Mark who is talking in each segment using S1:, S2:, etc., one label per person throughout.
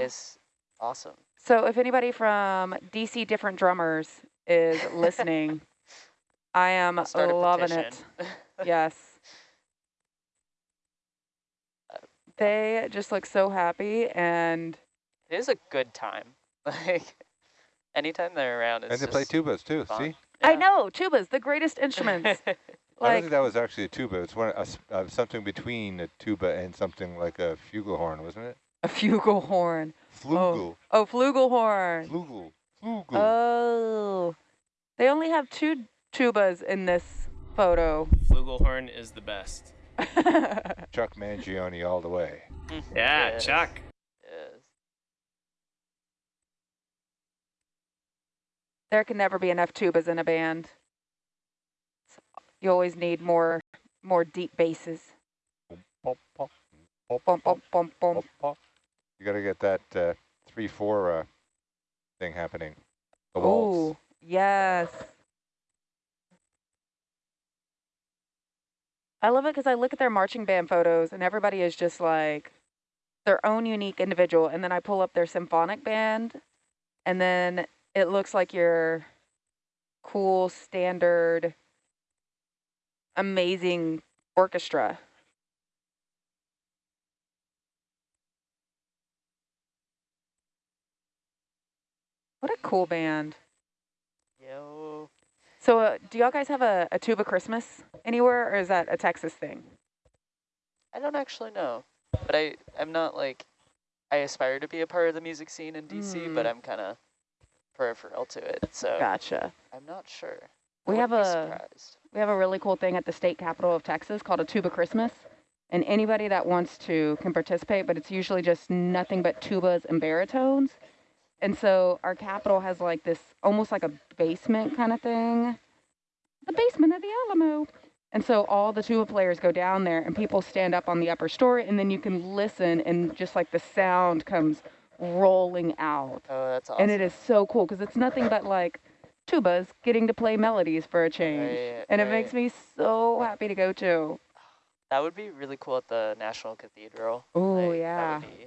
S1: is awesome.
S2: So if anybody from DC Different Drummers is listening, I am
S1: I'll start a
S2: loving it. Yes. They just look so happy and
S1: It is a good time. Like anytime they're around, it's
S3: And they play tubas too,
S1: fun.
S3: see?
S2: I know, tuba's the greatest instruments.
S3: I don't think that was actually a tuba. It's one, a s uh, something between a tuba and something like a flugelhorn, wasn't it?
S2: A flugelhorn.
S3: Flugel.
S2: Oh, oh, flugelhorn.
S3: Flugel. Flugel.
S2: Oh. They only have two tubas in this photo.
S4: Flugelhorn is the best.
S3: Chuck Mangione all the way.
S4: Yeah,
S1: Yes.
S4: Chuck.
S1: Yes.
S2: there can never be enough tubas in a band. So you always need more more deep basses.
S3: Pop, pop, pop,
S2: Bum, bum, bum, bum.
S3: pop, pop. You got to get that uh, three four uh, thing happening.
S2: Oh, yes. I love it because I look at their marching band photos and everybody is just like their own unique individual. And then I pull up their symphonic band and then it looks like your cool, standard, amazing orchestra. What a cool band.
S1: Yo.
S2: So, uh, do y'all guys have a, a tuba Christmas anywhere, or is that a Texas thing?
S1: I don't actually know, but I I'm not like I aspire to be a part of the music scene in DC, but
S2: Mm.
S1: I'm kind of peripheral to it, so
S2: Gotcha.
S1: I'm not sure. I
S2: We have a
S1: surprised.
S2: we have a really cool thing at the state capitol of Texas called a tuba Christmas, and anybody that wants to can participate. But it's usually just nothing but tubas and baritones. And so our capitol has like this almost like a basement kind of thing, the basement of the Alamo. And so all the tuba players go down there, and people stand up on the upper story, and then you can listen, and just like the sound comes rolling out.
S1: Oh, that's awesome.
S2: And it is so cool because it's nothing but like tubas getting to play melodies for a change.
S1: Right,
S2: and it makes me so happy to go to.
S1: That would be really cool at the National Cathedral.
S2: Oh,
S1: Like,
S2: yeah.
S1: That would be,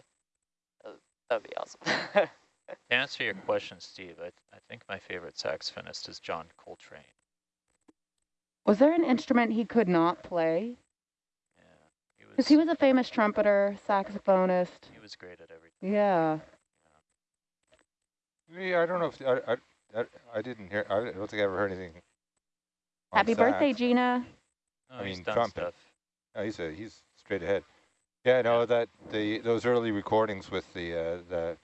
S1: uh, that would be awesome.
S5: To answer your question, Steve, I, I think my favorite saxophonist is John Coltrane.
S2: Was there an instrument he could not play?
S5: Yeah, he was,
S2: Because he was a famous trumpeter, saxophonist.
S5: he was great at everything.
S2: Yeah.
S3: Yeah, I don't know if I, I, I, I didn't hear. I don't think I ever heard anything. on
S2: Happy birthday. Gina.
S5: Oh,
S3: I mean, trumpet.
S5: stuff.
S3: Oh, he's a, he's straight ahead. Yeah, no, that the those early recordings with the uh, the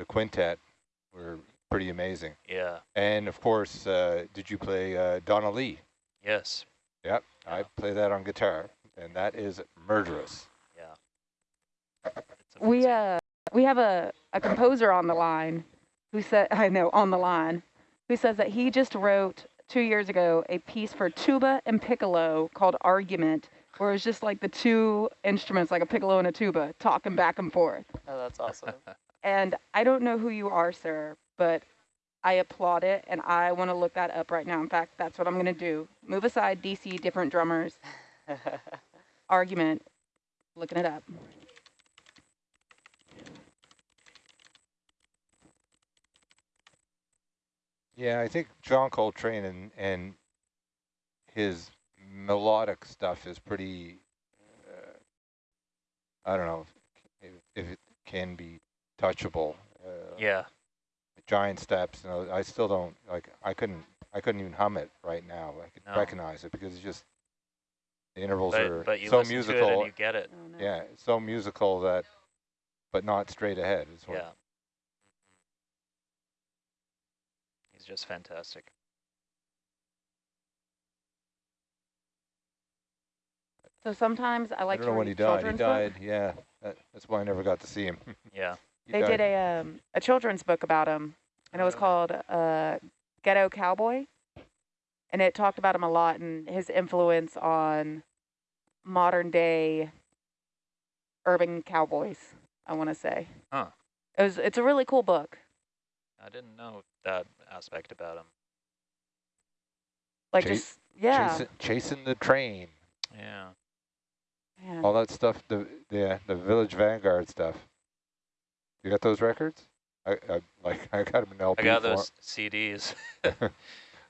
S3: the quintet were pretty amazing.
S5: Yeah,
S3: And of course, uh, did you play uh, Donna Lee?
S5: yes,
S3: Yep, I play that on guitar, and that is murderous.
S5: yeah.
S2: We uh we have a, a composer on the line who said I know on the line who says that he just wrote two years ago a piece for tuba and piccolo called Argument, where it's just like the two instruments, like a piccolo and a tuba, talking back and forth.
S1: oh, that's awesome.
S2: And I don't know who you are, sir, but I applaud it, and I want to look that up right now. In fact, that's what I'm going to do. Move aside, DC, different drummers, argument, looking it up.
S3: Yeah, I think John Coltrane and and his melodic stuff is pretty. Uh, I don't know if, if it can be touchable. Uh,
S5: yeah,
S3: giant steps. You know, I still don't like. I couldn't. I couldn't even hum it right now. I could
S5: No.
S3: recognize it because it's just the intervals
S5: but,
S3: are
S5: but you
S3: so
S5: listen to it
S3: musical.
S5: and you get it.
S2: Oh, no.
S3: yeah, so musical that, but not straight ahead. Is what
S5: Yeah. He's just fantastic.
S2: So sometimes I like
S3: I
S2: like
S3: don't
S2: to
S3: know when he died. He died.
S2: books.
S3: Yeah, that, that's why I never got to see him.
S5: Yeah,
S3: He
S2: They
S3: died.
S2: did a um, a children's book about him, and it was
S5: Oh.
S2: called uh, Ghetto Cowboy, and it talked about him a lot and his influence on modern day urban cowboys. I want to say.
S5: Huh.
S2: It was. It's a really cool book.
S5: I didn't know that aspect about him.
S2: Like
S3: Chase-
S2: just yeah.
S3: Chasing, chasing the Trane.
S5: Yeah,
S2: Man.
S3: All that stuff. The the the Village Vanguard stuff. You got those records? I, I like I got them in LP
S5: I got
S3: form.
S5: those CDs.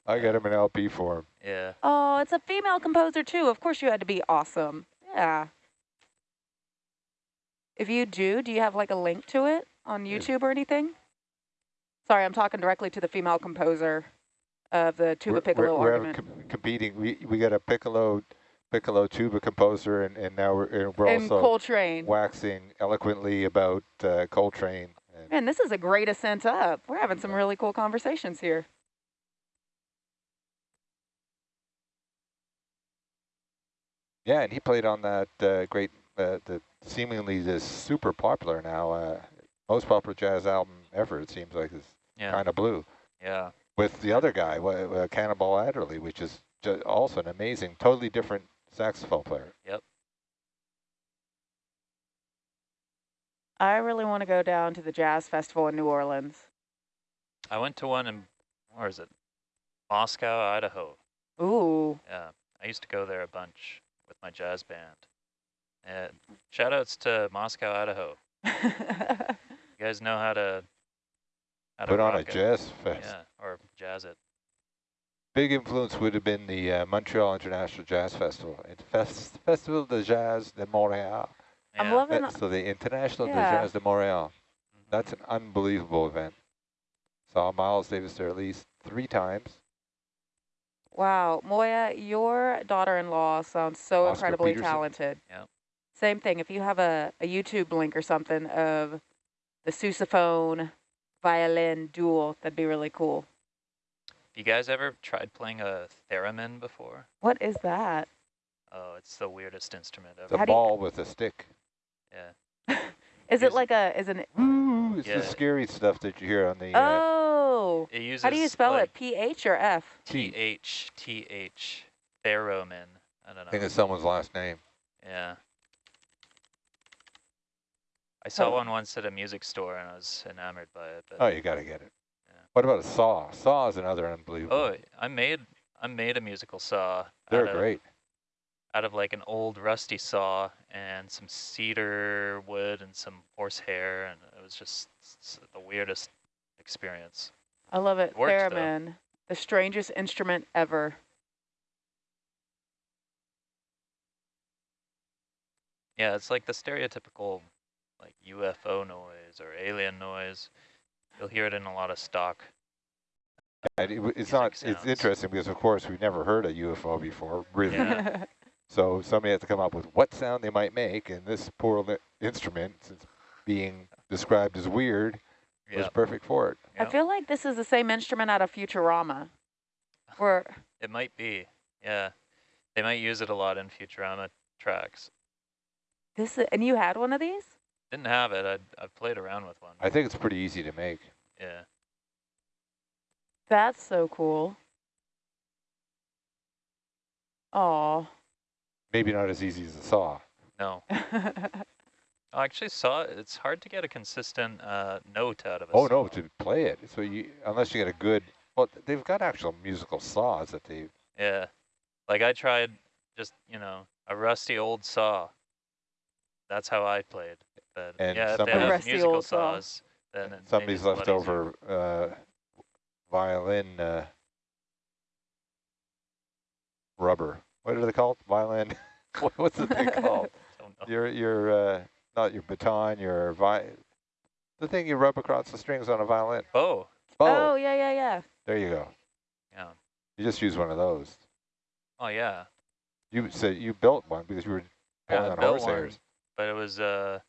S3: I got them in LP form.
S5: yeah.
S2: Oh, it's a female composer too. Of course you had to be awesome. Yeah. If you do, do you have like a link to it on
S3: Yeah.
S2: YouTube or anything? Sorry, I'm talking directly to the female composer of the tuba
S3: we're,
S2: piccolo
S3: we're, we're
S2: argument.
S3: com competing. We we got a piccolo piccolo tuba composer, and, and now we're and we're
S2: and
S3: also
S2: Coltrane.
S3: waxing eloquently about uh, Coltrane. And
S2: Man, this is a great ascent up. We're having some really cool conversations here.
S3: yeah, and he played on that uh, great, uh, the seemingly this super popular now, uh, most popular jazz album ever. It seems like is
S5: Yeah.
S3: kind of blue.
S5: Yeah.
S3: with the other guy, wa- uh, Cannonball Adderley, which is also an amazing, totally different saxophone player. Yep.
S2: I really want to go down to the jazz festival in New Orleans.
S5: I went to one in, where is it? Moscow, Idaho.
S2: Ooh.
S5: Yeah. I used to go there a bunch with my jazz band. And shout outs to Moscow, Idaho. You guys know how to, how to
S3: Put on a
S5: it.
S3: jazz fest.
S5: Yeah, or jazz it.
S3: Big influence would have been the uh, Montreal International Jazz Festival. It's Fest Festival de Jazz de Montréal.
S2: I'm loving
S3: Uh, so the International de Jazz de Montréal.
S5: Mhm.
S3: That's an unbelievable event. Saw Miles Davis there at least three times.
S2: Wow, Moya, your daughter-in-law sounds so
S3: Oscar
S2: incredibly
S3: Peterson.
S2: talented.
S5: Yep.
S2: Same thing. If you have a, a YouTube link or something of the sousaphone violin duel, that'd be really cool.
S5: You guys ever tried playing a theremin before?
S2: What is that?
S5: Oh, it's the weirdest instrument
S3: It's
S5: ever.
S3: a
S2: How you-
S3: ball with a stick.
S5: Yeah.
S2: Is
S5: Use
S2: it
S5: it-
S2: like a? Is an?
S3: Ooh, it's
S5: Yeah.
S3: the scary stuff that you hear on the. Uh,
S2: Oh,
S5: It uses
S2: how do you spell
S5: like
S2: it? P H or F?
S5: T H T H theremin. I don't know.
S3: I think it's someone's last name.
S5: Yeah. I saw
S2: Oh.
S5: one once at a music store and I was enamored by it. But
S3: Oh, you got to get it.
S5: Yeah.
S3: What about a saw? Saw is another unbelievable.
S5: oh, I made I made a musical saw.
S3: They're
S5: out of,
S3: great.
S5: Out of like an old rusty saw and some cedar wood and some horsehair, and it was just the weirdest experience.
S2: I love it.
S5: It works, though.
S2: Theremin, the strangest instrument ever.
S5: Yeah, it's like the stereotypical like UFO noise or alien noise. You'll hear it in a lot of stock.
S3: And it it's
S5: music
S3: not. It's interesting because, of course, we've never heard a UFO before, really.
S5: Yeah.
S3: So somebody has to come up with what sound they might make, and this poor li- instrument, since being described as weird, was perfect for it.
S2: I feel like this is the same instrument out of Futurama. Where
S5: It might be. Yeah. They might use it a lot in Futurama tracks.
S2: this is, and you had one of these?
S5: Didn't have it. I'd, I've played around with one.
S3: I think it's pretty easy to make.
S5: yeah.
S2: That's so cool. Aw.
S3: Maybe not as easy as a saw.
S5: No. I actually saw it. It's hard to get a consistent uh, note out of a
S3: Oh
S5: saw.
S3: no, to play it. So you, unless you get a good. Well, they've got actual musical saws that they.
S5: Yeah. Like I tried just, you know, a rusty old saw. That's how I played. But
S3: And
S5: yeah, if they have
S2: rusty
S5: musical
S2: old
S5: saws, then it,
S3: Somebody's
S5: it's
S3: left over uh, violin uh, rubber. What are they called? Violin. What's the thing called?
S5: Don't.
S3: Your your uh, not your baton, your vi. The thing you rub across the strings on a violin.
S5: Oh,
S2: oh, yeah, yeah, yeah.
S3: There you go.
S5: yeah.
S3: You just use one of those.
S5: Oh, yeah.
S3: You said you built one because you were
S5: Yeah,
S3: pulling
S5: I
S3: on horse
S5: one,
S3: hairs.
S5: But it was, uh,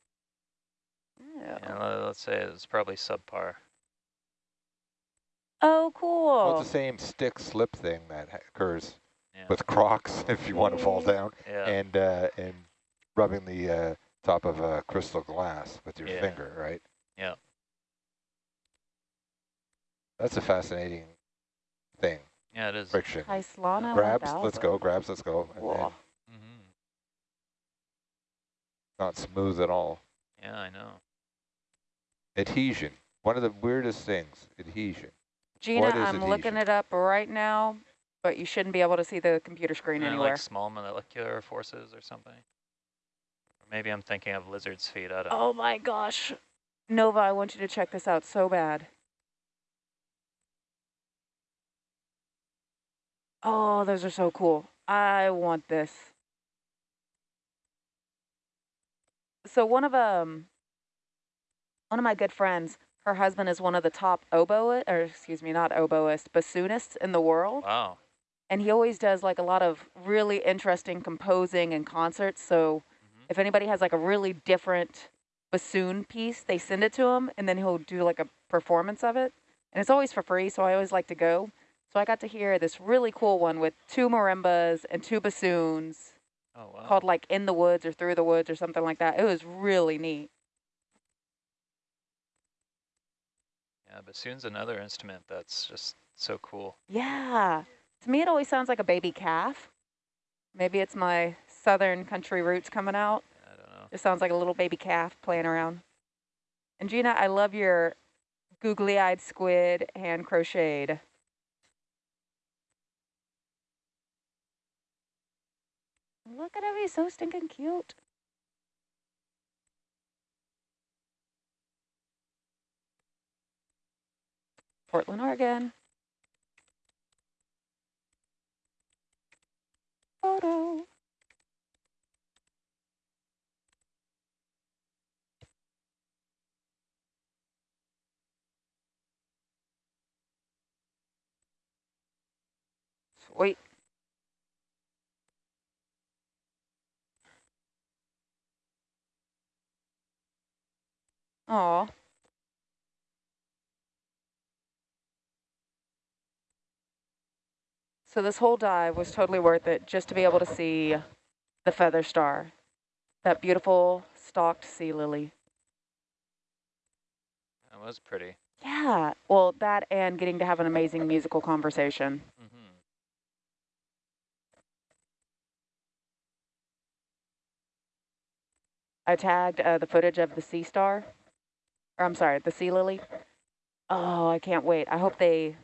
S2: Yeah.
S5: you let's say it's probably subpar.
S2: Oh,
S3: Well,
S2: cool.
S3: it's the same stick slip thing that occurs
S5: Yeah.
S3: with Crocs if you want to fall down,
S5: yeah.
S3: and uh, and rubbing the uh, top of a crystal glass with your
S5: Yeah.
S3: finger, right?
S5: Yeah.
S3: That's a fascinating thing.
S5: yeah, it is.
S3: Friction.
S2: Islana
S3: Grabs, let's go. Grabs, let's go. And then
S2: Cool.
S5: hmm
S3: not smooth at all.
S5: Yeah, I know.
S3: Adhesion. One of the weirdest things. Adhesion.
S2: Gina,
S3: What is
S2: I'm looking
S3: adhesion?
S2: it up right now, but you shouldn't be able to see the computer screen
S5: Kinda
S2: anywhere.
S5: like small molecular forces or something. Or maybe I'm thinking of lizard's feet. I don't know.
S2: Oh my gosh. Nova, I want you to check this out so bad. Oh, those are so cool. I want this. So one of um one of my good friends, her husband is one of the top oboe, or excuse me, not oboist, bassoonists in the world.
S5: Wow.
S2: And he always does like a lot of really interesting composing and concerts. So
S5: Mhm.
S2: if anybody has like a really different bassoon piece, they send it to him and then he'll do like a performance of it. And it's always for free, so I always like to go. So I got to hear this really cool one with two marimbas and two bassoons
S5: Oh wow.
S2: called like In the Woods or Through the Woods or something like that. It was really neat.
S5: Yeah, bassoon's another instrument that's just so cool.
S2: Yeah. To me, it always sounds like a baby calf. Maybe it's my southern country roots coming out.
S5: I don't know.
S2: It sounds like a little baby calf playing around. And Gina, I love your googly-eyed squid hand crocheted. Look at him, he's so stinking cute. Portland, Oregon. Photo. Sweet. Aw. So this whole dive was totally worth it just to be able to see the feather star, that beautiful stalked sea lily.
S5: That was pretty.
S2: Yeah, well, that and getting to have an amazing musical conversation.
S5: hmm
S2: I tagged uh, the footage of the sea star, or I'm sorry, the sea lily. Oh, I can't wait. I hope they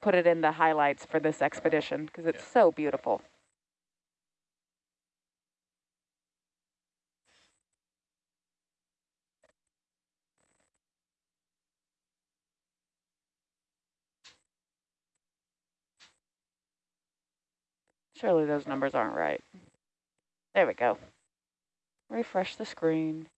S2: put it in the highlights for this expedition because it's
S5: Yeah.
S2: so beautiful. Surely those numbers aren't right. There we go. Refresh the screen.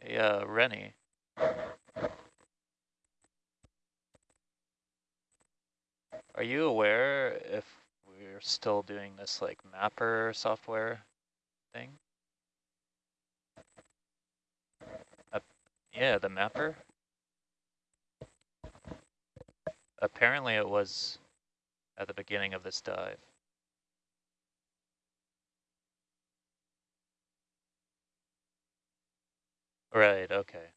S5: Hey, uh, Rennie. Are you aware if we're still doing this like mapper software thing? Uh, yeah, the mapper. Apparently it was at the beginning of this dive. Right, okay.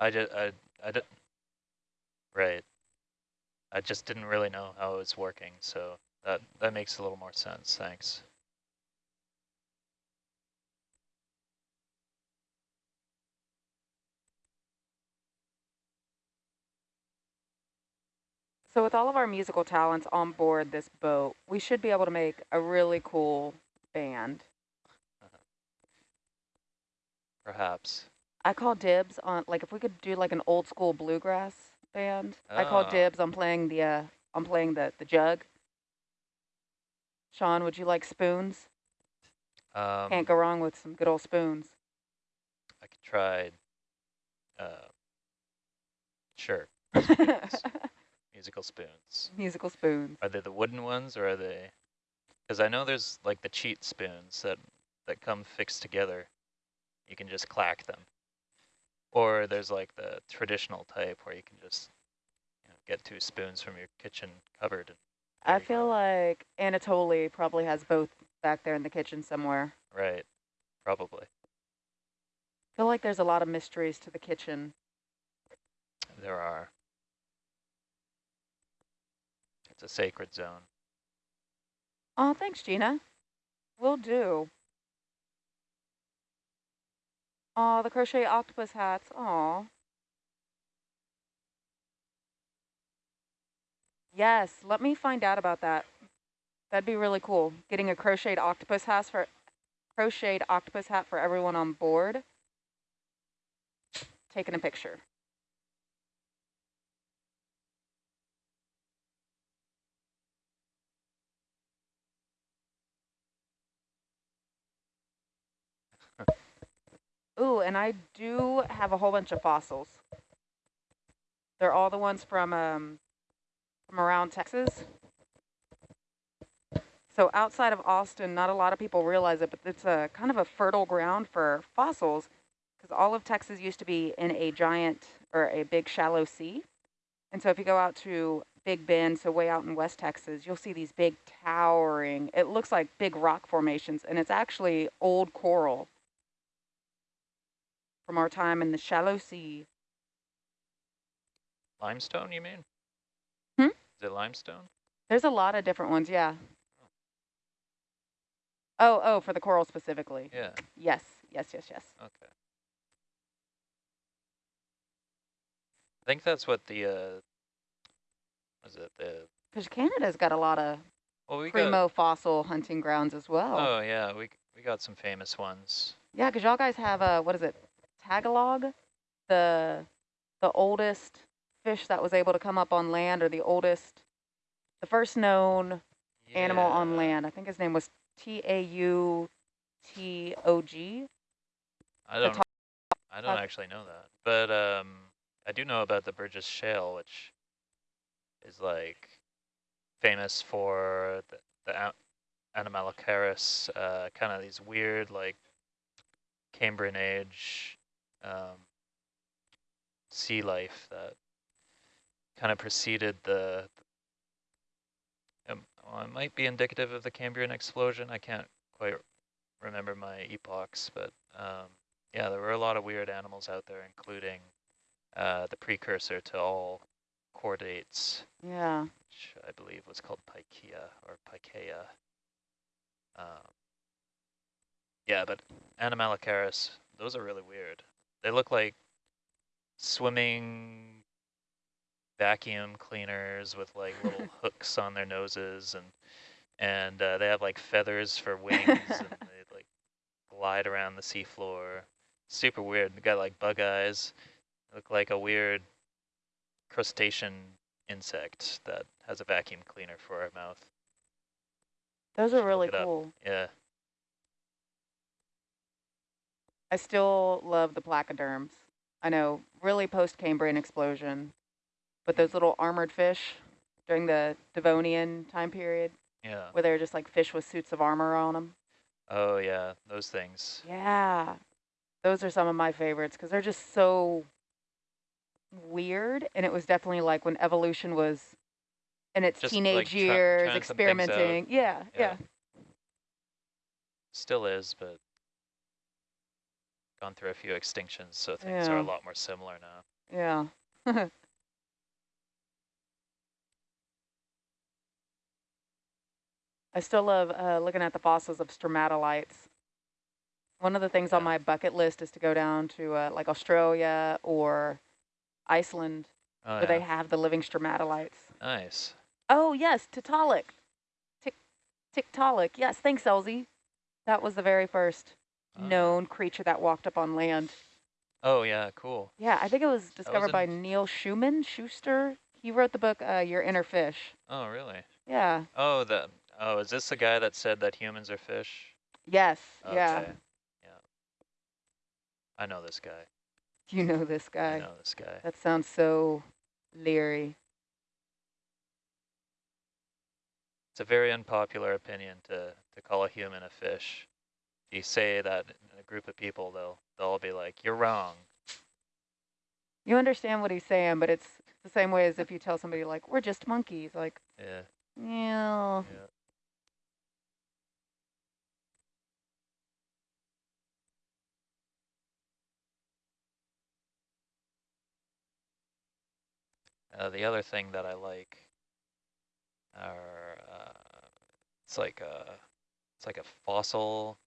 S5: I just, I, I did, right. I just didn't really know how it was working, so that, that makes a little more sense, thanks.
S2: So with all of our musical talents on board this boat, we should be able to make a really cool band.
S5: Perhaps.
S2: I call dibs on like if we could do like an old school bluegrass band. I call
S5: Ah.
S2: dibs on playing the uh on playing the the jug. Sean, would you like spoons?
S5: Um,
S2: Can't go wrong with some good old spoons.
S5: I could try, uh, sure, musical spoons.
S2: Musical spoons.
S5: Are they the wooden ones or are they, because I know there's like the cheat spoons that, that come fixed together. You can just clack them. Or there's like the traditional type where you can just you know, get two spoons from your kitchen cupboard. And
S2: I feel
S5: go.
S2: like Anatoly probably has both back there in the kitchen somewhere.
S5: Right, probably.
S2: I feel like there's a lot of mysteries to the kitchen.
S5: There are. It's a sacred zone.
S2: Oh, thanks, Gina. Will do. Oh, the crochet octopus hats. Oh. Yes, let me find out about that. That'd be really cool. Getting a crocheted octopus hat for crocheted octopus hat for everyone on board. Taking a picture. Ooh, and I do have a whole bunch of fossils. They're all the ones from um, from around Texas. So outside of Austin, not a lot of people realize it, but it's a kind of a fertile ground for fossils because all of Texas used to be in a giant or a big shallow sea. And so if you go out to Big Bend, so way out in West Texas, you'll see these big towering, it looks like big rock formations, and it's actually old coral from our time in the shallow sea.
S5: Limestone, you mean?
S2: Hmm?
S5: Is it limestone?
S2: There's a lot of different ones, yeah. Oh, oh, for the coral specifically.
S5: Yeah.
S2: Yes, yes, yes, yes.
S5: Okay. I think that's what the uh was it the
S2: Because Canada's got a lot of
S5: well we
S2: primo
S5: got
S2: fossil hunting grounds as well.
S5: oh yeah we we got some famous ones.
S2: Yeah, because y'all guys have a what is it, Tagalog, the the oldest fish that was able to come up on land, or the oldest, the first known animal on land. I think his name was T A U T O G.
S5: I don't I don't actually know that, but um I do know about the Burgess Shale, which is like famous for the, the uh, kind of these weird like Cambrian age um, sea life that kind of preceded the. Um, well, it might be indicative of the Cambrian explosion. I can't quite remember my epochs, but um, yeah, there were a lot of weird animals out there, including uh, the precursor to all chordates,
S2: Yeah.
S5: which I believe was called Pikaia or Pikaia. Um, yeah, but Anomalocaris, those are really weird. They look like swimming vacuum cleaners with like little hooks on their noses and and uh, they have like feathers for wings and they like glide around the seafloor. Super weird. They got like bug eyes. Look like a weird crustacean insect that has a vacuum cleaner for a mouth.
S2: Those are really
S5: it up.
S2: cool.
S5: Yeah.
S2: I still love the placoderms. I know, really post-Cambrian explosion, but those little armored fish during the Devonian time period,
S5: Yeah.
S2: where they're just like fish with suits of armor on them.
S5: Oh yeah, those things.
S2: Yeah, those are some of my favorites because they're just so weird. And it was definitely like when evolution was in its
S5: Just,
S2: teenage
S5: like,
S2: years,
S5: trying some things out.
S2: experimenting. Yeah, yeah,
S5: Yeah. Still is, but gone through a few extinctions, so things are a lot more similar now.
S2: yeah. I still love uh, looking at the fossils of stromatolites. One of the things on my bucket list is to go down to uh, like Australia or Iceland,
S5: Oh
S2: where they have the living stromatolites.
S5: Nice.
S2: Oh, yes, Tiktaalik. Tik Tiktaalik. Yes, thanks, Elsie. That was the very first
S5: Oh,
S2: known creature that walked up on land.
S5: Oh yeah, cool.
S2: Yeah, I think it was discovered
S5: in-
S2: by Neil Schumann, Schuster. He wrote the book, uh, Your Inner Fish.
S5: Oh really?
S2: Yeah.
S5: Oh the oh is this the guy that said that humans are fish?
S2: Yes. Yeah.
S5: Okay. Yeah. I know this guy.
S2: You know this guy.
S5: I know this guy.
S2: That sounds so leery.
S5: It's a very unpopular opinion to, to call a human a fish. You say that in a group of people, they'll they'll all be like, "You're wrong."
S2: You understand what he's saying, but it's the same way as if you tell somebody like, we're just monkeys. Like,
S5: Yeah.
S2: yeah.
S5: Yeah. Uh, the other thing that I like are uh, it's like a it's like a fossil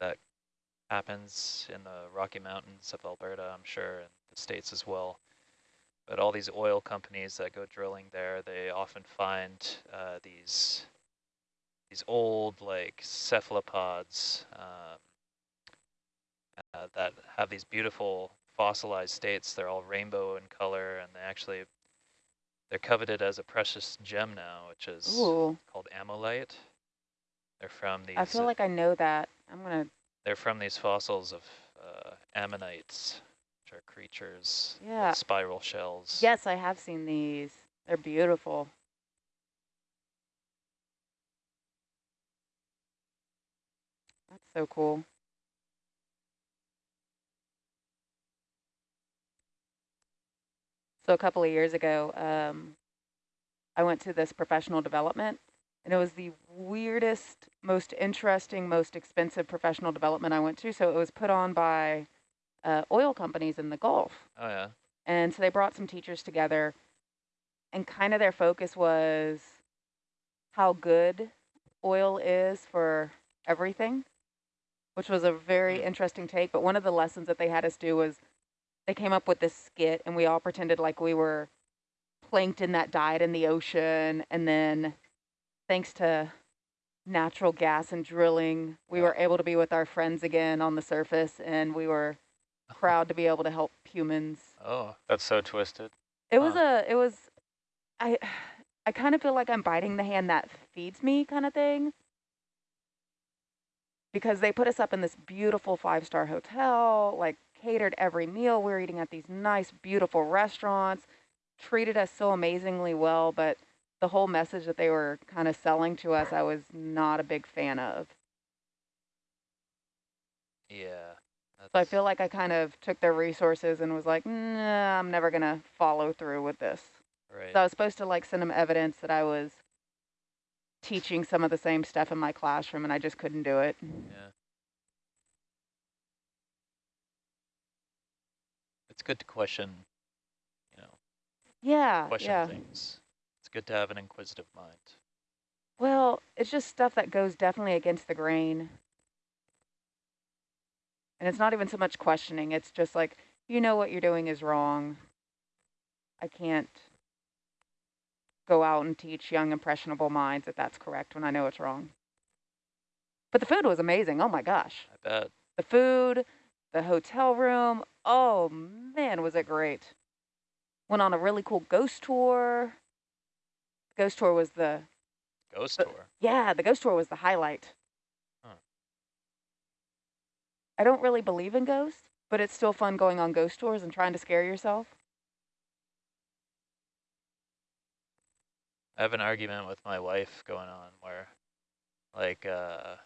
S5: that happens in the Rocky Mountains of Alberta, I'm sure, and the states as well. but all these oil companies that go drilling there, they often find uh, these these old like cephalopods um, uh, that have these beautiful fossilized states. They're all rainbow in color, and they actually they're coveted as a precious gem now, which is
S2: Ooh,
S5: called ammolite. They're from these.
S2: I feel like I know that. I'm gonna.
S5: they're from these fossils of uh, ammonites, which are creatures with
S2: Yeah.
S5: spiral shells.
S2: Yes, I have seen these. They're beautiful. That's so cool. So a couple of years ago, um, I went to this professional development, and it was the weirdest, most interesting, most expensive professional development I went to. So it was put on by uh, oil companies in the Gulf.
S5: Oh yeah.
S2: And so they brought some teachers together, and kind of their focus was how good oil is for everything, which was a very
S5: Mm.
S2: interesting take. But one of the lessons that they had us do was they came up with this skit, and we all pretended like we were plankton that died in the ocean. And then, thanks to natural gas and drilling, we were able to be with our friends again on the surface, and we were proud to be able to help humans
S5: Oh,
S1: That's so twisted.
S2: it was
S5: Huh.
S2: a, it was, I, I kind of feel like I'm biting the hand that feeds me kind of thing. Because they put us up in this beautiful five-star hotel, like catered every meal. We were eating at these nice, beautiful restaurants, treated us so amazingly well, but the whole message that they were kind of selling to us, I was not a big fan of.
S5: yeah.
S2: So I feel like I kind of took their resources and was like, nah, I'm never gonna follow through with this.
S5: right.
S2: So I was supposed to like send them evidence that I was teaching some of the same stuff in my classroom and I just couldn't do it.
S5: Yeah. It's good to question, you know,
S2: Yeah,
S5: question
S2: yeah.
S5: things. It's good to have an inquisitive mind.
S2: Well, it's just stuff that goes definitely against the grain. And it's not even so much questioning. It's just like, you know what you're doing is wrong. I can't go out and teach young impressionable minds that that's correct when I know it's wrong. But the food was amazing. Oh my gosh.
S5: I bet.
S2: the food, the hotel room. Oh man, was it great. Went on a really cool ghost tour. Ghost tour was the,
S5: Ghost
S2: Uh,
S5: tour.
S2: yeah, the ghost tour was the highlight.
S5: Huh.
S2: I don't really believe in ghosts, but it's still fun going on ghost tours and trying to scare yourself.
S5: I have an argument with my wife going on where, like, uh,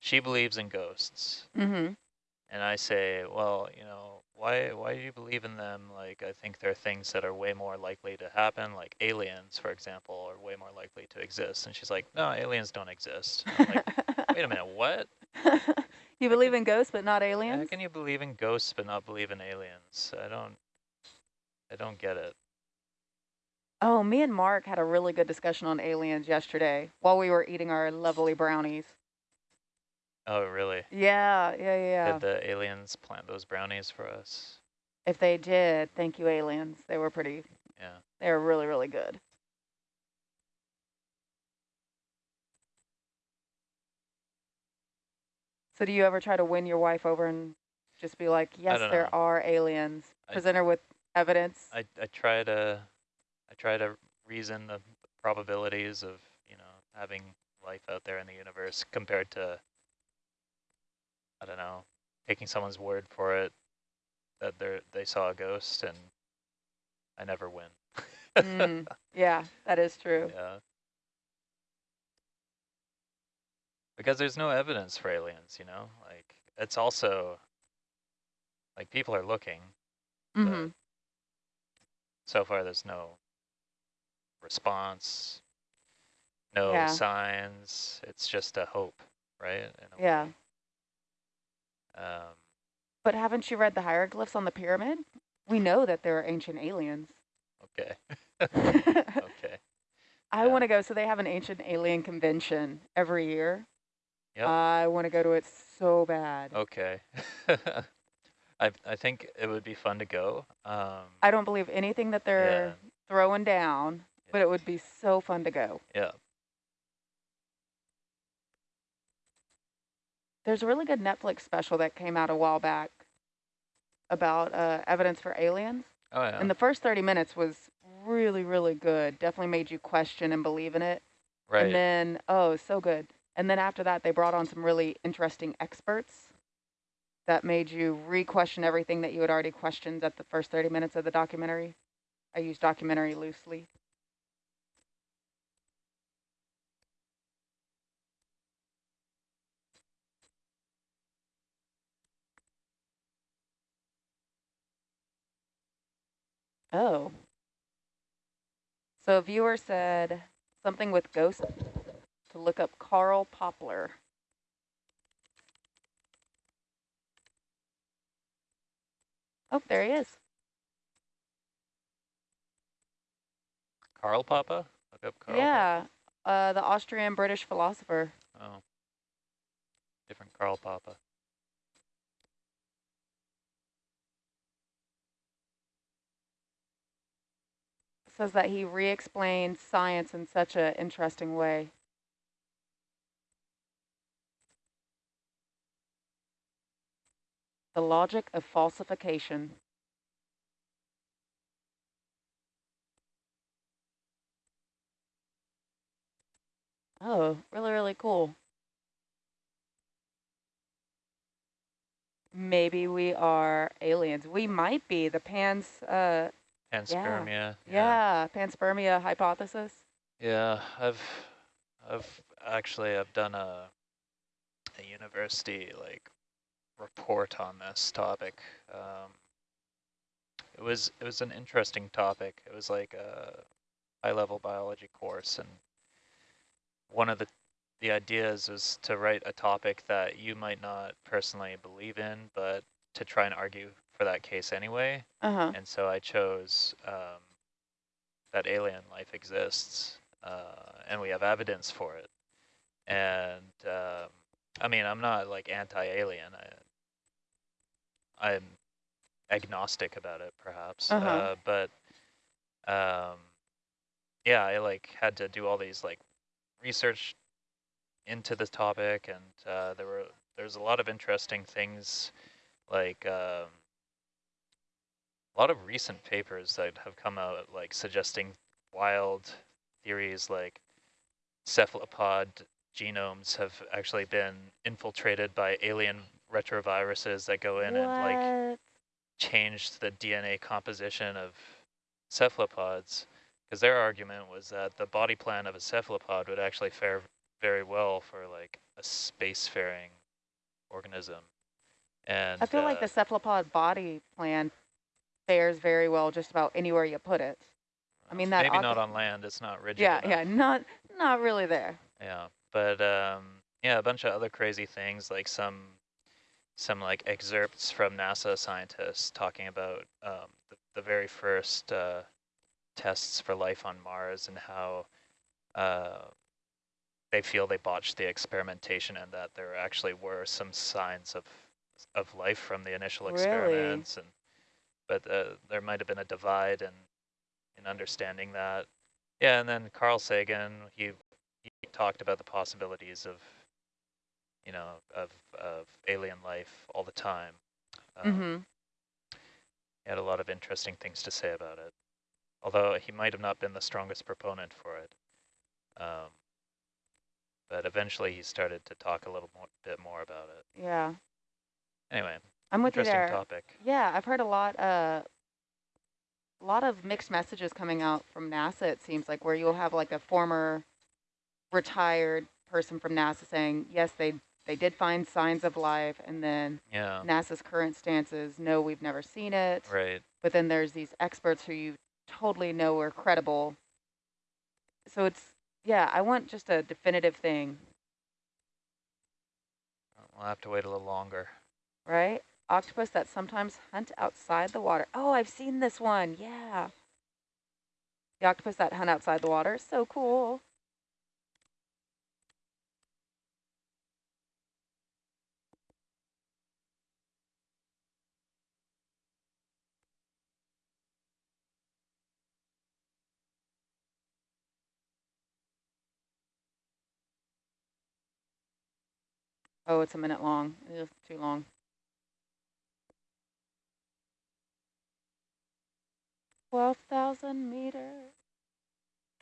S5: she believes in ghosts,
S2: Mm-hmm.
S5: And I say, well, you know, why why do you believe in them? Like, I think there are things that are way more likely to happen, like aliens, for example, are way more likely to exist. And she's like, no, aliens don't exist. I'm like, wait a minute, what?
S2: you believe in ghosts but not aliens?
S5: How can you believe in ghosts but not believe in aliens? I don't, I don't get it.
S2: Oh, me and Mark had a really good discussion on aliens yesterday while we were eating our lovely brownies.
S5: Oh, really?
S2: Yeah, yeah, yeah.
S5: Did the aliens plant those brownies for us?
S2: If they did, thank you, aliens. They were pretty,
S5: Yeah.
S2: they were really, really good. So do you ever try to win your wife over and just be like, yes, there
S5: know.
S2: are aliens?
S5: I-
S2: Present her with evidence?
S5: I, I try to, I try to reason the probabilities of, you know, having life out there in the universe compared to, I don't know, taking someone's word for it that they they saw a ghost and I never win.
S2: Mm, yeah, that is true.
S5: Yeah. Because there's no evidence for aliens, you know? Like, it's also, like, people are looking.
S2: hmm
S5: So far, there's no response, no
S2: Yeah.
S5: signs. It's just a hope, right?
S2: Yeah.
S5: way. Um,
S2: But haven't you read the hieroglyphs on the pyramid? We know that there are ancient aliens.
S5: okay.
S2: I
S5: okay. Yeah.
S2: want to go. So they have an ancient alien convention every year.
S5: Yep.
S2: I want to go to it so bad.
S5: Okay. I I think it would be fun to go. Um,
S2: I don't believe anything that they're
S5: yeah,
S2: throwing down, but it would be so fun to go.
S5: yeah.
S2: There's a really good Netflix special that came out a while back about uh, evidence for aliens.
S5: Oh yeah.
S2: And the first 30 minutes was really, really good. Definitely made you question and believe in it.
S5: right.
S2: And then, oh, so good. And then after that, they brought on some really interesting experts that made you re-question everything that you had already questioned at the first 30 minutes of the documentary. I use documentary loosely. Oh. So a viewer said something with ghost to look up Carl Poplar. Oh, there he is.
S5: Karl Papa? Look up Karl. Popper.
S2: yeah, uh, the Austrian British philosopher.
S5: Oh. Different Karl Popper.
S2: Says that he re-explained science in such an interesting way. The logic of falsification. Oh, really, really cool. Maybe we are aliens. We might be. The Pan's, uh,
S5: Panspermia.
S2: yeah, panspermia hypothesis.
S5: Yeah, I've, I've actually I've done a, a university like report on this topic. Um, it was it was an interesting topic. It was like a high level biology course, and one of the the ideas was to write a topic that you might not personally believe in, but to try and argue for that case anyway.
S2: Uh-huh.
S5: And so I chose um, that alien life exists, uh, and we have evidence for it. And um, I mean, I'm not like anti-alien. I, I'm agnostic about it, perhaps.
S2: Uh-huh.
S5: Uh, but um, yeah, I like had to do all these like research into the topic, and uh, there were there's a lot of interesting things like. Um, a lot of recent papers that have come out like suggesting wild theories like cephalopod genomes have actually been infiltrated by alien retroviruses that go in and like
S2: What?
S5: change the DNA composition of cephalopods because their argument was that the body plan of a cephalopod would actually fare very well for like a spacefaring organism. And
S2: I feel like
S5: uh,
S2: the cephalopod body plan fares very well just about anywhere you put it. I mean, that
S5: maybe not on land. It's not rigid.
S2: Yeah,
S5: enough.
S2: yeah, not not really there.
S5: Yeah, but um, yeah, a bunch of other crazy things like some some like excerpts from NASA scientists talking about um, the, the very first uh, tests for life on Mars and how uh, they feel they botched the experimentation and that there actually were some signs of of life from the initial
S2: Really?
S5: experiments and but uh, there might have been a divide in in understanding that. Yeah, and then Carl Sagan, he he talked about the possibilities of, you know, of of alien life all the time. Um,
S2: hmm
S5: He had a lot of interesting things to say about it, although he might have not been the strongest proponent for it. Um, but eventually he started to talk a little more, bit more about it.
S2: Yeah,
S5: Anyway,
S2: I'm with you there.
S5: topic.
S2: Yeah, I've heard a lot, uh, a lot of mixed messages coming out from NASA. It seems like where you'll have like a former retired person from NASA saying, yes, they they did find signs of life, and then
S5: Yeah,
S2: NASA's current stance is, no, we've never seen it.
S5: right.
S2: But then there's these experts who you totally know are credible. So it's yeah, I want just a definitive thing,
S5: We'll have to wait a little longer.
S2: right? octopus that sometimes hunt outside the water. Oh, I've seen this one. Yeah. The octopus that hunt outside the water. So cool. Oh, it's a minute long. It is too long. Twelve thousand meters.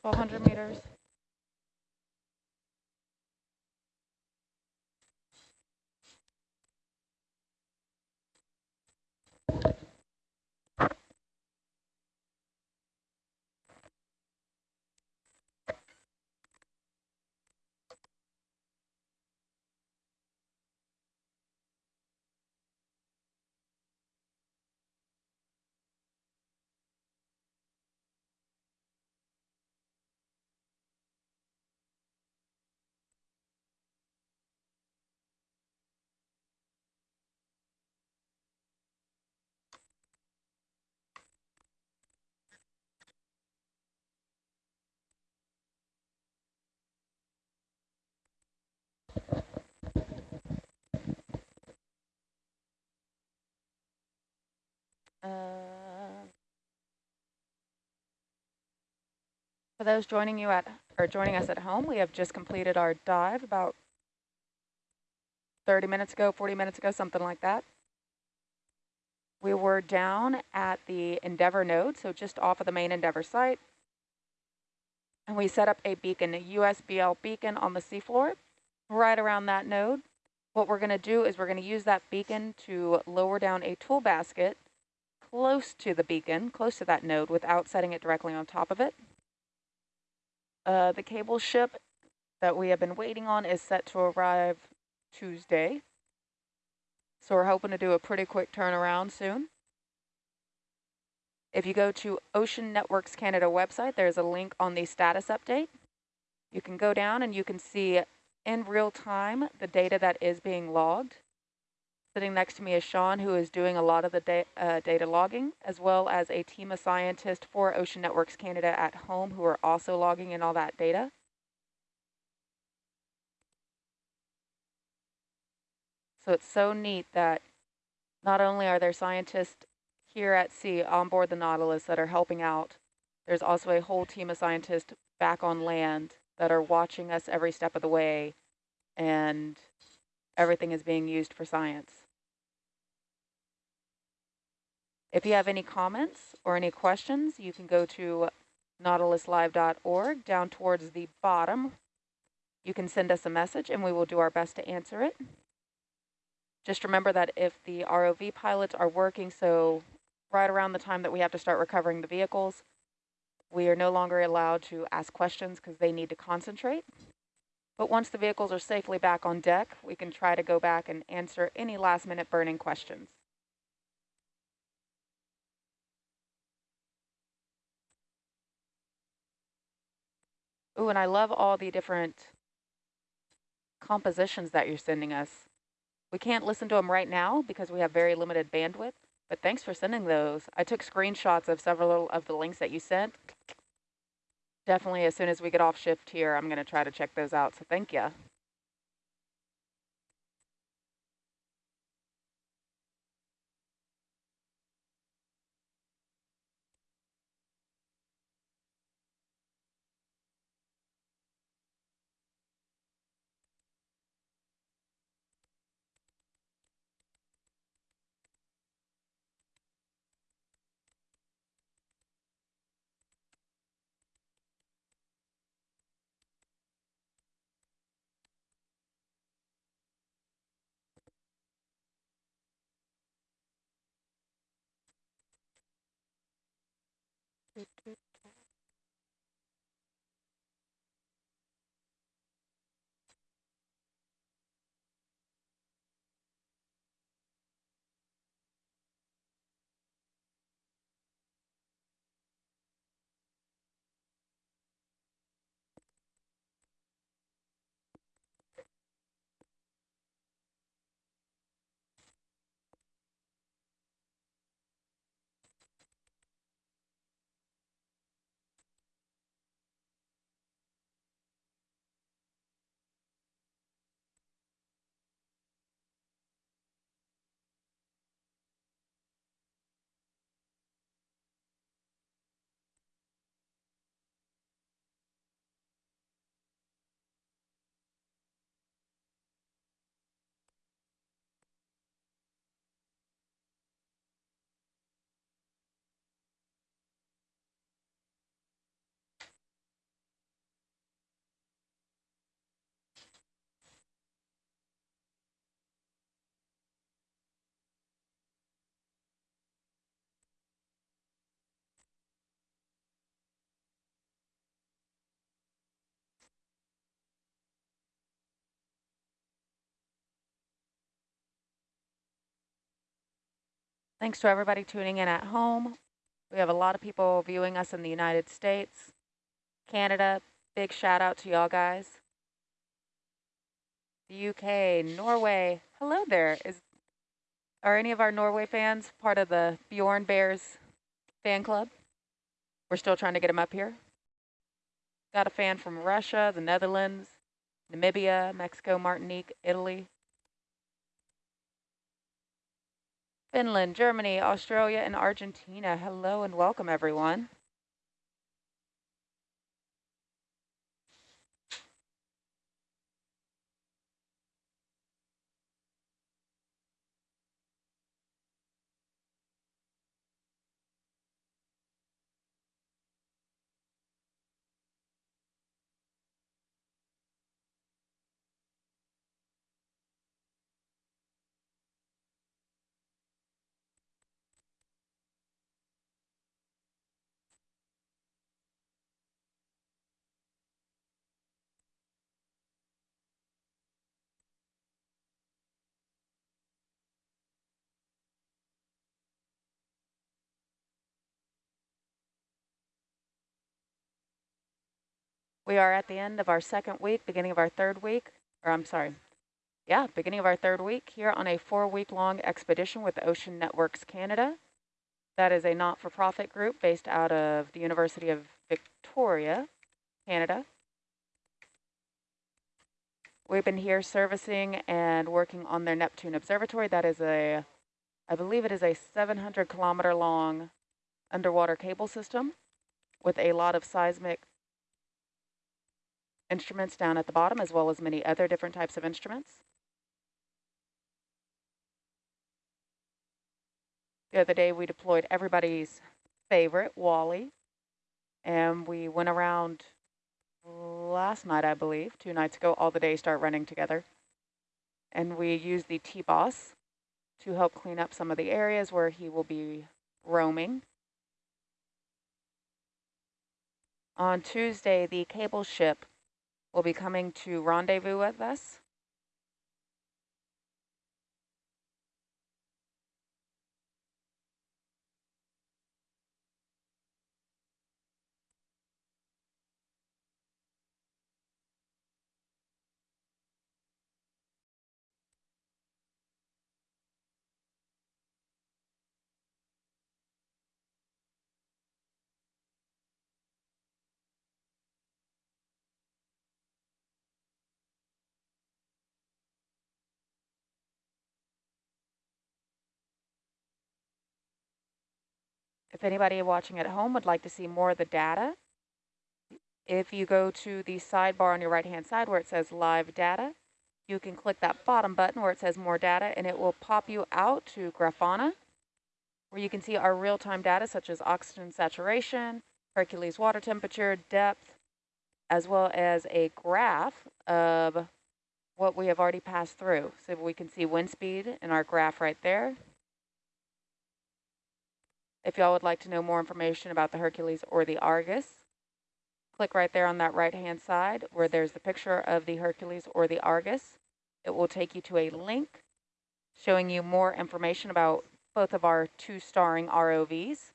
S2: Twelve hundred meters. Uh, for those joining you at or joining us at home, we have just completed our dive about 30 minutes ago, 40 minutes ago, something like that. We were down at the Endeavour node, so just off of the main Endeavour site. And we set up a beacon, a USBL beacon on the seafloor right around that node. What we're going to do is we're going to use that beacon to lower down a tool basket close to the beacon, close to that node, without setting it directly on top of it. Uh, the cable ship that we have been waiting on is set to arrive Tuesday. So we're hoping to do a pretty quick turnaround soon. If you go to Ocean Networks Canada website, there's a link on the status update. You can go down and you can see in real time the data that is being logged. Sitting next to me is Sean, who is doing a lot of the da uh, data logging, as well as a team of scientists for Ocean Networks Canada at home who are also logging in all that data. So it's so neat that not only are there scientists here at sea on board the Nautilus that are helping out, there's also a whole team of scientists back on land that are watching us every step of the way and everything is being used for science. If you have any comments or any questions, you can go to nautiluslive.org down towards the bottom. You can send us a message and we will do our best to answer it. Just remember that if the ROV pilots are working, so right around the time that we have to start recovering the vehicles, we are no longer allowed to ask questions because they need to concentrate. But once the vehicles are safely back on deck, we can try to go back and answer any last minute burning questions. Ooh, and I love all the different compositions that you're sending us. We can't listen to them right now because we have very limited bandwidth, but thanks for sending those. I took screenshots of several of the links that you sent. Definitely as soon as we get off shift here, I'm going to try to check those out, so thank you. Thanks to everybody tuning in at home. We have a lot of people viewing us in the United States, Canada. Big shout out to y'all guys. The UK, Norway. Hello there. Is Are any of our Norway fans part of the Bjorn Bears fan club? We're still trying to get them up here. Got a fan from Russia, the Netherlands, Namibia, Mexico, Martinique, Italy, Finland, Germany, Australia, and Argentina. Hello and welcome, everyone. We are at the end of our second week, beginning of our third week, or I'm sorry, yeah, beginning of our third week here on a four-week long expedition with Ocean Networks Canada. That is a not-for-profit group based out of the University of Victoria, Canada. We've been here servicing and working on their Neptune Observatory. That is a, I believe it is a 700 kilometer long underwater cable system with a lot of seismic instruments down at the bottom, as well as many other different types of instruments. The other day we deployed everybody's favorite, Wally, and we went around last night, I believe, two nights ago, all the days start running together. And we used the T-Boss to help clean up some of the areas where he will be roaming. On Tuesday, the cable ship will be coming to rendezvous with us. If anybody watching at home would like to see more of the data, if you go to the sidebar on your right-hand side where it says live data, you can click that bottom button where it says more data and it will pop you out to Grafana, where you can see our real-time data such as oxygen saturation, Hercules water temperature, depth, as well as a graph of what we have already passed through. So we can see wind speed in our graph right there. If y'all would like to know more information about the Hercules or the Argus, click right there on that right-hand side where there's the picture of the Hercules or the Argus. It will take you to a link showing you more information about both of our two starring ROVs.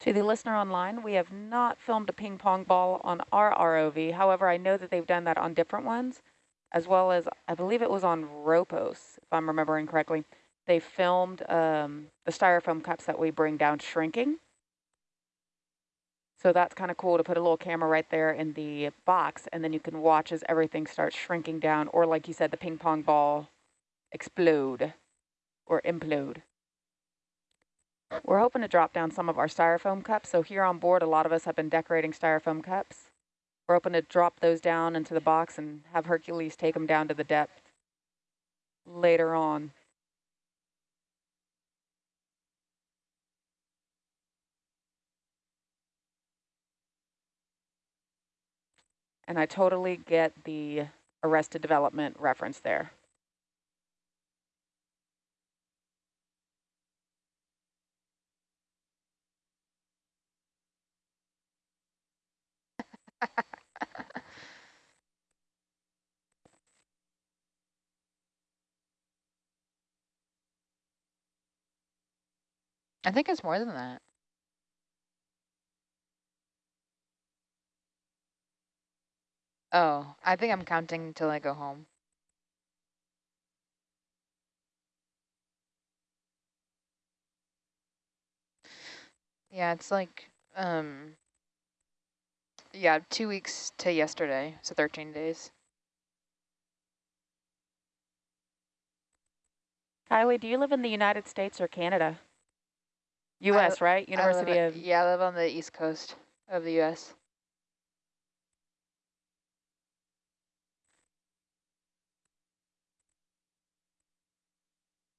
S2: To the listener online, we have not filmed a ping pong ball on our ROV. However, I know that they've done that on different ones, as well as I believe it was on Ropos, if I'm remembering correctly. They filmed um, the styrofoam cups that we bring down shrinking. So that's kind of cool to put a little camera right there in the box, and then you can watch as everything starts shrinking down, or like you said, the ping pong ball explode or implode. We're hoping to drop down some of our styrofoam cups. So here on board, a lot of us have been decorating styrofoam cups. We're hoping to drop those down into the box and have Hercules take them down to the depth later on. And I totally get the Arrested Development reference there.
S6: I think it's more than that. Oh, I think I'm counting until I go home. Yeah, it's like, um, yeah, two weeks to yesterday, so 13 days.
S2: Kylie, do you live in the United States or Canada? U.S., right? University of...
S6: Yeah, I live on the east coast of the U.S.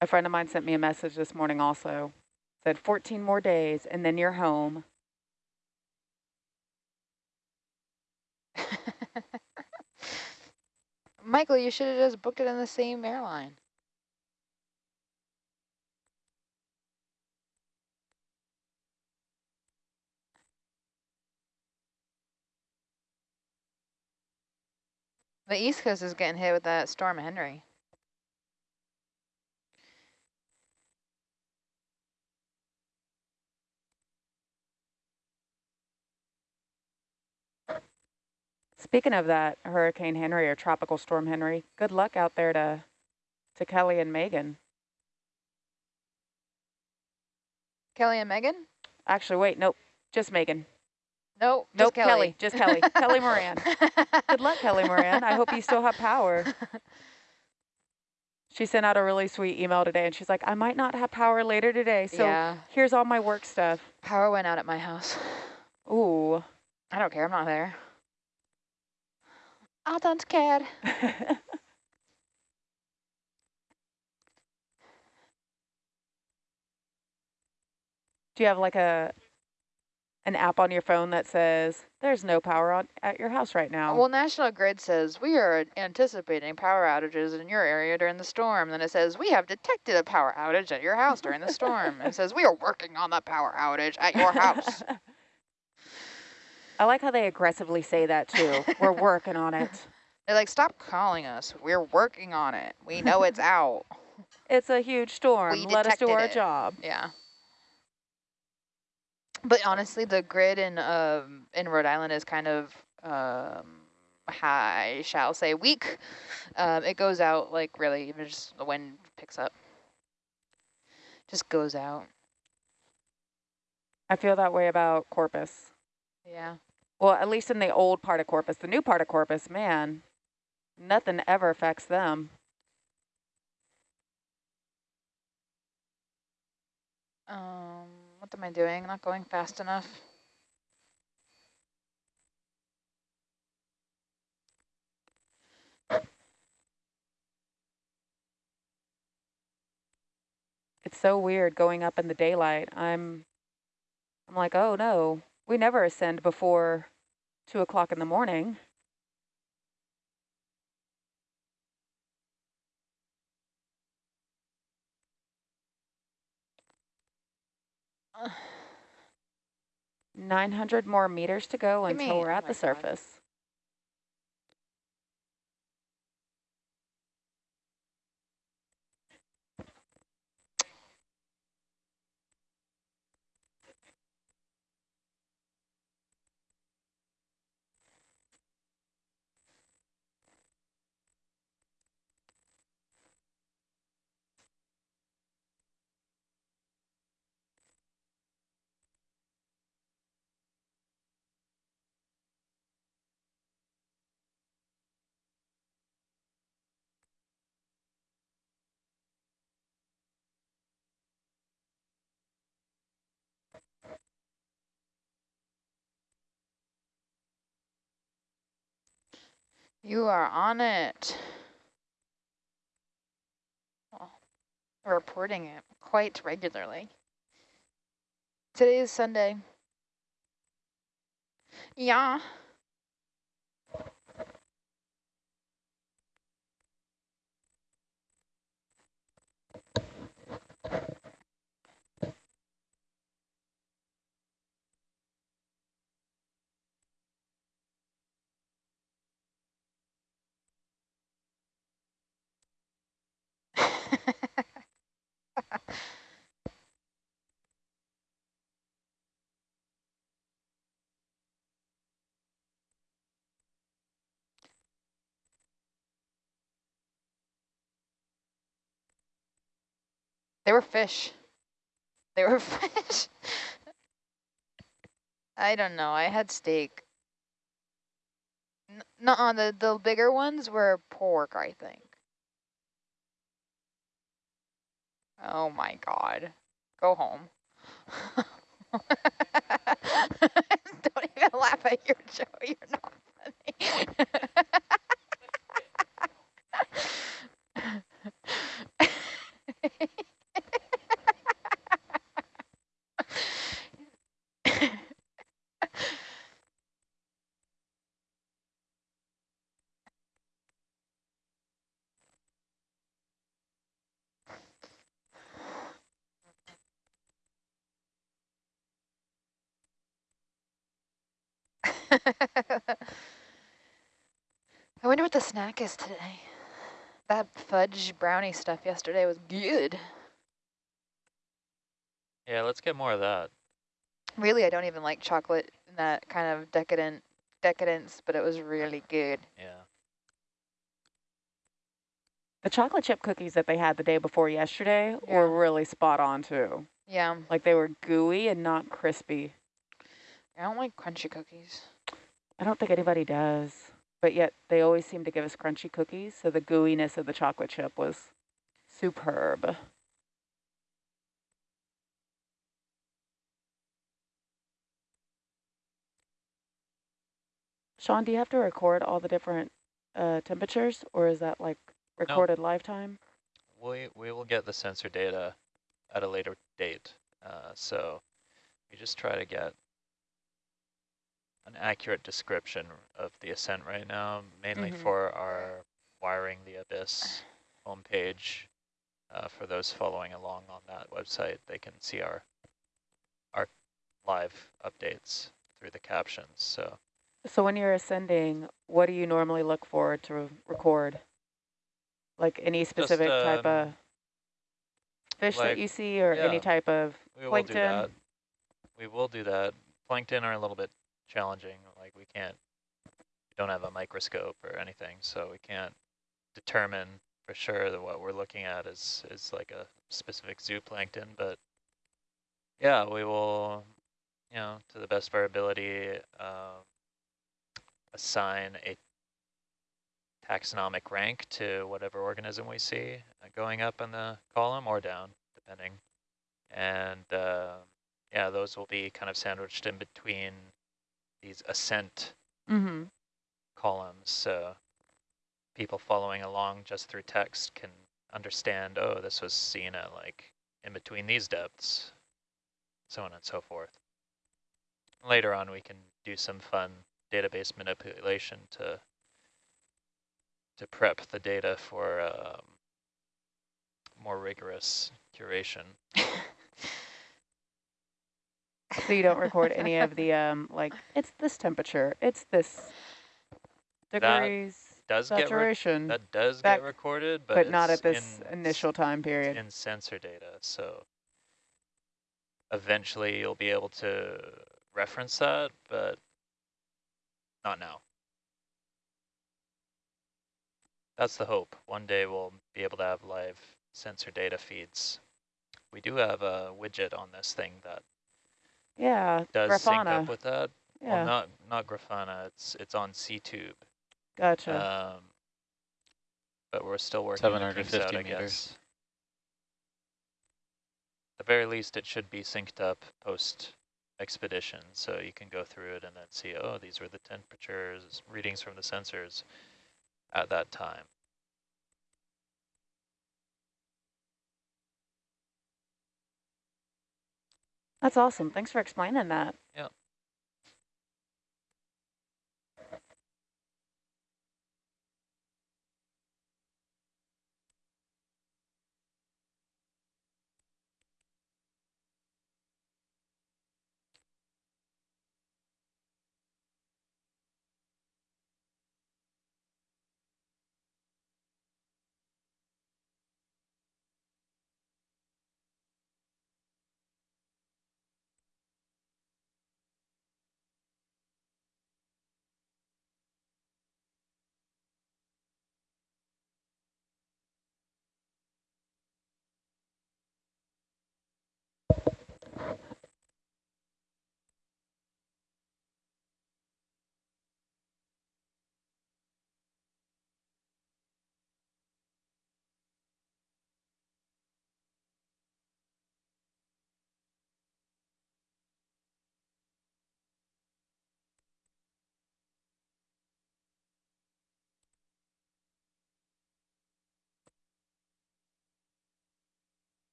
S2: A friend of mine sent me a message this morning also. Said 14 more days and then you're home.
S6: Michael, you should have just booked it on the same airline. The East Coast is getting hit with that Storm Henri.
S2: Speaking of that, Hurricane Henri or Tropical Storm Henri, good luck out there to, to Kelly and Megan.
S6: Kelly and Megan?
S2: Actually, wait, nope, just Megan.
S6: Nope,
S2: Nope,
S6: just Kelly.
S2: just Kelly. Kelly Moran. Good luck, Kelly Moran. I hope you still have power. She sent out a really sweet email today, and she's like, I might not have power later today, so
S6: yeah,
S2: here's all my work stuff.
S6: power went out at my house.
S2: Ooh.
S6: I don't care, I'm not there. I don't care.
S2: Do you have like a an app on your phone that says there's no power on at your house right now?
S6: Well, National Grid says we are anticipating power outages in your area during the storm. Then it says we have detected a power outage at your house during the storm. And it says we are working on the power outage at your house.
S2: I like how they aggressively say that too. We're working on it.
S6: They're like, stop calling us. We're working on it. We know it's out.
S2: It's a huge storm.
S6: We
S2: Let us do our
S6: it.
S2: job.
S6: Yeah. But honestly, the grid in um in Rhode Island is kind of um I shall say weak. Um, it goes out like really even just the wind picks up. Just goes out.
S2: I feel that way about Corpus.
S6: Yeah.
S2: Well, at least in the old part of Corpus. The new part of Corpus, man, nothing ever affects them.
S6: Um, what am I doing? Not going fast enough.
S2: It's so weird going up in the daylight. I'm, I'm like, oh no, we never ascend before two o'clock in the morning. 900 more meters to go
S6: Give
S2: until
S6: me-
S2: we're
S6: oh
S2: at
S6: my
S2: the
S6: God. You are on it. Well, reporting it quite regularly. Today is Sunday. Yeah. They were fish. They were fish. I don't know. I had steak. No, -uh, the the bigger ones were pork, I think. Oh my god. Go home. don't even laugh at your joke. You're not funny. I wonder what the snack is today. That fudge brownie stuff yesterday was good.
S5: Yeah, let's get more of that.
S6: Really, I don't even like chocolate in that kind of decadent decadence, but it was really good.
S5: Yeah.
S2: The chocolate chip cookies that they had the day before yesterday
S6: Yeah.
S2: were really spot on too.
S6: Yeah,
S2: Like they were gooey and not crispy.
S6: I don't like crunchy cookies.
S2: I don't think anybody does, but yet they always seem to give us crunchy cookies. So the gooiness of the chocolate chip was superb. Sean, do you have to record all the different uh, temperatures or is that like recorded lifetime?
S5: We, we will get the sensor data at a later date. Uh, so we just try to get an accurate description of the ascent right now, mainly
S6: Mhm.
S5: for our Wiring the Abyss homepage. Uh, for those following along on that website, they can see our our live updates through the captions. So
S2: So when you're ascending, what do you normally look for to record? Like any specific type
S5: um,
S2: of fish
S5: like-
S2: that you see or any type of plankton?
S5: we will do that. We will do that. Plankton are a little bit challenging. Like we can't, we don't have a microscope or anything, so we can't determine for sure that what we're looking at is is like a specific zooplankton. But yeah, we will, you know, to the best of our ability, um, assign a taxonomic rank to whatever organism we see going up in the column or down, depending. And uh, yeah, those will be kind of sandwiched in between these ascent
S2: Mm-hmm.
S5: columns. So people following along just through text can understand, oh, this was seen at like in between these depths, so on and so forth. Later on, we can do some fun database manipulation to to prep the data for um, more rigorous curation.
S2: So you don't record any of the um like it's this temperature, it's this degrees
S5: Does get
S2: saturation,
S5: that does
S2: That-
S5: get recorded, but,
S2: but, not at this
S5: in
S2: initial time period.
S5: in sensor data. So eventually you'll be able to reference that, but not now. That's the hope. One day we'll be able to have live sensor data feeds. We do have a widget on this thing that
S2: yeah,
S5: does sync
S2: Grafana.
S5: up with that.
S2: yeah,
S5: Well, not not Grafana. It's it's on SeaTube.
S2: gotcha.
S5: Um, but we're still working the
S7: 750
S5: out, I
S7: meters.
S5: guess. At the very least, it should be synced up post expedition, so you can go through it and then see, oh, these were the temperatures, readings from the sensors. at that time.
S2: That's awesome. Thanks for explaining that.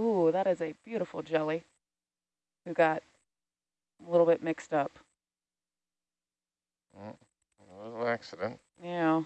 S2: Ooh, that is a beautiful jelly. We got a little bit mixed up.
S7: Mm, it was an accident.
S2: Yeah.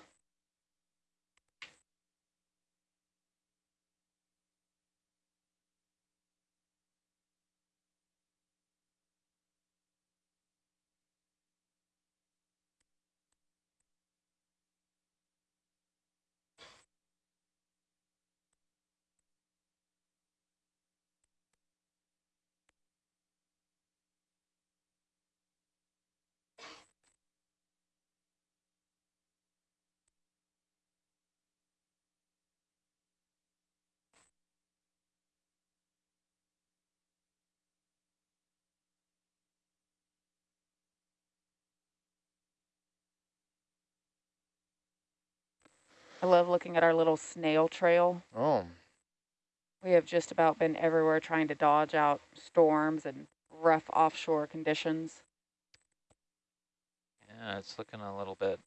S2: I love looking at our little snail trail.
S7: Oh,
S2: We have just about been everywhere trying to dodge out storms and rough offshore conditions.
S5: Yeah, it's looking a little bit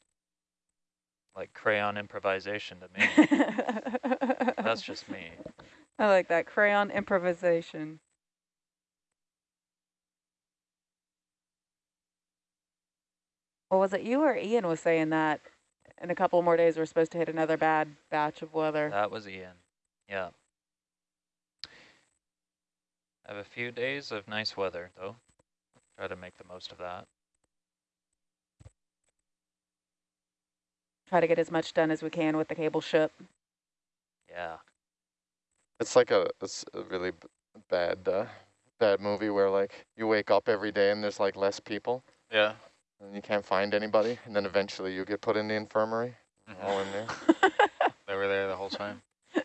S5: like crayon improvisation to me. That's just me.
S2: I like that crayon improvisation. Well, was it you or Ian was saying that in a couple more days we're supposed to hit another bad batch of weather?
S5: That was Ian. Yeah. Have a few days of nice weather, though. Try to make the most of that.
S2: Try to get as much done as we can with the cable ship.
S5: Yeah.
S7: it's like a, it's a really b- bad, uh, bad movie where like you wake up every day and there's like less people
S8: Yeah.
S7: And you can't find anybody, and then eventually you get put in the infirmary,
S8: Mhm.
S7: all in there.
S8: They were there the whole time.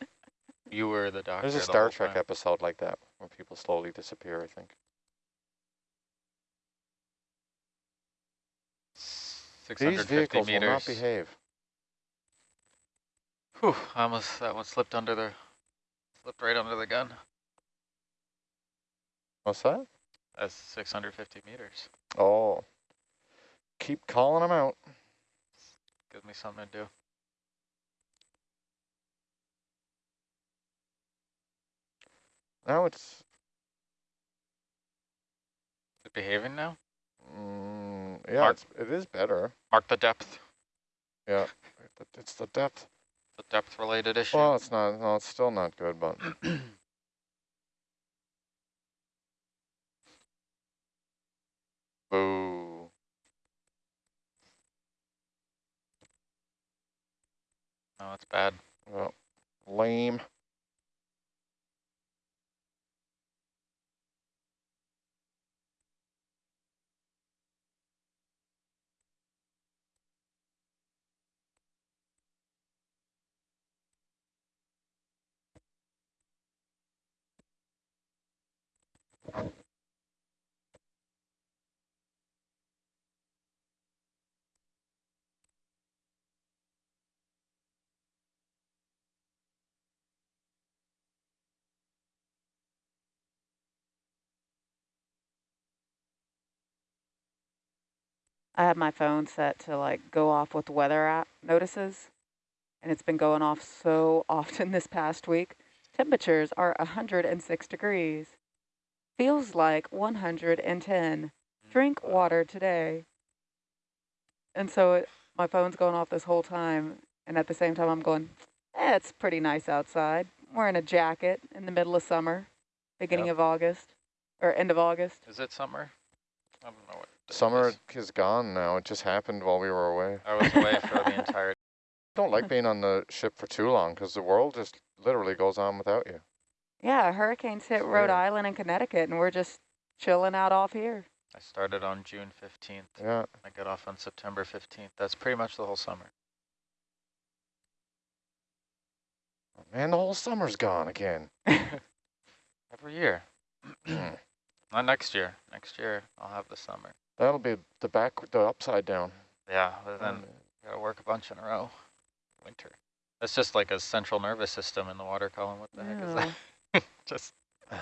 S8: You were the doctor.
S7: There's a
S8: the
S7: Star
S8: whole
S7: Trek
S8: time.
S7: episode like that where people slowly disappear. I think.
S8: 650
S7: These vehicles
S8: meters.
S7: will not behave.
S8: Whew, I almost that one slipped under the slipped right under the gun.
S7: What's that?
S8: That's 650 meters.
S7: Oh, keep calling them out.
S8: Gives me something to do.
S7: Now it's
S8: Is it behaving now?
S7: mm, yeah,
S8: Mark-
S7: it's, it is better.
S8: Mark the depth.
S7: Yeah, it's the depth.
S8: The depth related issue.
S7: Well, it's not. No, it's still not good, but boo.
S8: No, it's bad.
S7: Well, lame.
S2: I have my phone set to like go off with weather app notices, and it's been going off so often this past week. Temperatures are 106 degrees. Feels like 110. Drink water today. And so it, my phone's going off this whole time, and at the same time I'm going, eh, it's pretty nice outside. Wearing a jacket in the middle of summer, beginning
S8: Yep.
S2: of August, or end of August.
S8: Is it summer? I don't know what. Day it
S7: Summer
S8: is.
S7: is gone now. It just happened while we were away.
S8: I was away for the entire.
S7: I don't like being on the ship for too long because the world just literally goes on without you.
S2: Yeah, hurricanes hit Rhode
S7: Sure.
S2: Island and Connecticut, and we're just chilling out off here.
S8: I started on June 15th.
S7: Yeah.
S8: I got off on September 15th. That's pretty much the whole summer.
S7: Man, the whole summer's gone again.
S8: Every year. Not next year. Next year I'll have the summer.
S7: That'll be the back, the upside down.
S8: Yeah, but then
S7: Um,
S8: gotta work a bunch in a row. Winter. That's just like a central nervous system in the water column. What the heck is that? just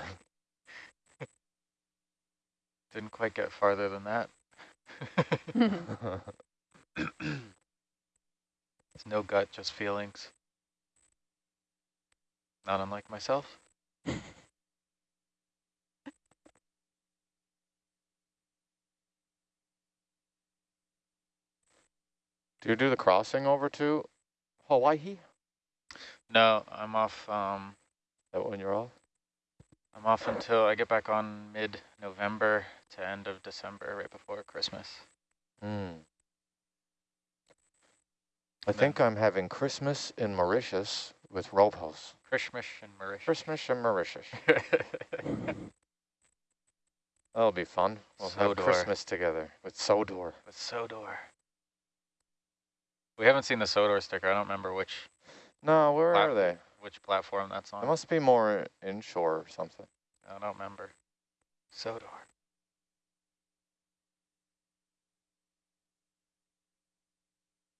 S8: didn't quite get farther than that. It's no gut, just feelings. Not unlike myself.
S7: Do you do the crossing over to Hawaii?
S8: No, I'm off. Um,
S7: That when you're off?
S8: I'm off until I get back on mid-November to end of December, right before Christmas.
S7: Hmm. I think I'm having Christmas in Mauritius with Robos.
S8: Christmas in Mauritius.
S7: Christmas in Mauritius. That'll be fun. We'll have Christmas together with Sodor.
S8: With Sodor. We haven't seen the Sodor sticker. I don't remember which
S7: No, where are they?
S8: which platform that's on.
S7: It must be more inshore or something.
S8: I don't remember. Sodor.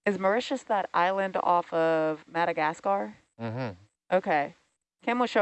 S2: Is Mauritius that island off of Madagascar?
S7: Mm-hmm.
S2: Okay. Kim was showing